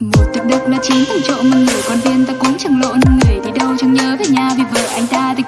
Một thực đất nó chín thằng trộm mà người con viên ta cũng chẳng lộn Người thì đâu chẳng nhớ về nhà vì vợ anh ta thì